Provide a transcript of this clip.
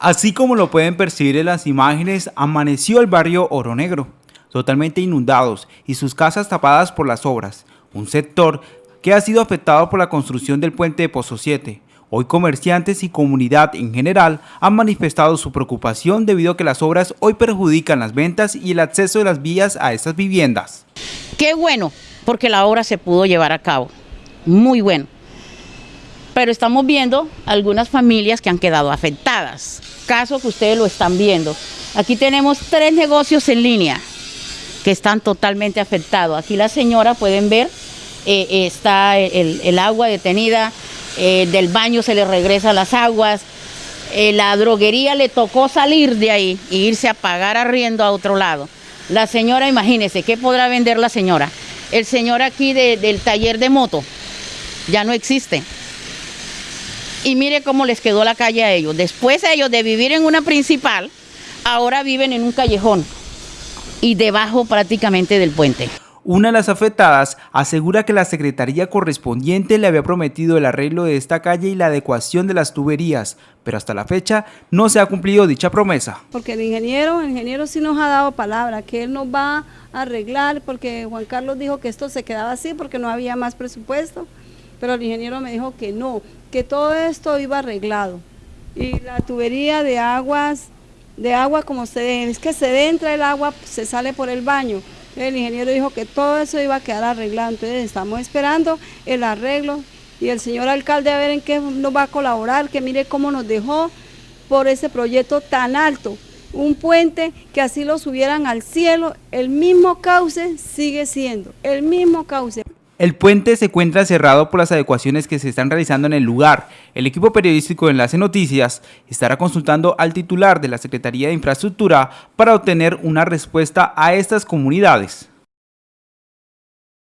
Así como lo pueden percibir en las imágenes, amaneció el barrio Oro Negro, totalmente inundados y sus casas tapadas por las obras, un sector que ha sido afectado por la construcción del puente de Pozo 7. Hoy comerciantes y comunidad en general han manifestado su preocupación debido a que las obras hoy perjudican las ventas y el acceso de las vías a estas viviendas. Qué bueno, porque la obra se pudo llevar a cabo, muy bueno pero estamos viendo algunas familias que han quedado afectadas, caso que ustedes lo están viendo. Aquí tenemos tres negocios en línea que están totalmente afectados. Aquí la señora, pueden ver, eh, eh, está el, agua detenida, eh, del baño se le regresa las aguas, la droguería le tocó salir de ahí e irse a pagar arriendo a otro lado. La señora, imagínese, ¿qué podrá vender la señora? El señor aquí del taller de moto ya no existe y mire cómo les quedó la calle a ellos. Después ellos de vivir en una principal, ahora viven en un callejón y debajo prácticamente del puente. Una de las afectadas asegura que la secretaría correspondiente le había prometido el arreglo de esta calle y la adecuación de las tuberías, pero hasta la fecha no se ha cumplido dicha promesa. Porque el ingeniero, el ingeniero sí nos ha dado palabra, que él nos va a arreglar, porque Juan Carlos dijo que esto se quedaba así porque no había más presupuesto pero el ingeniero me dijo que no, que todo esto iba arreglado. Y la tubería de aguas, de agua como se es que se entra el agua, se sale por el baño. El ingeniero dijo que todo eso iba a quedar arreglado, entonces estamos esperando el arreglo y el señor alcalde a ver en qué nos va a colaborar, que mire cómo nos dejó por ese proyecto tan alto. Un puente que así lo subieran al cielo, el mismo cauce sigue siendo, el mismo cauce. El puente se encuentra cerrado por las adecuaciones que se están realizando en el lugar. El equipo periodístico de Enlace Noticias estará consultando al titular de la Secretaría de Infraestructura para obtener una respuesta a estas comunidades.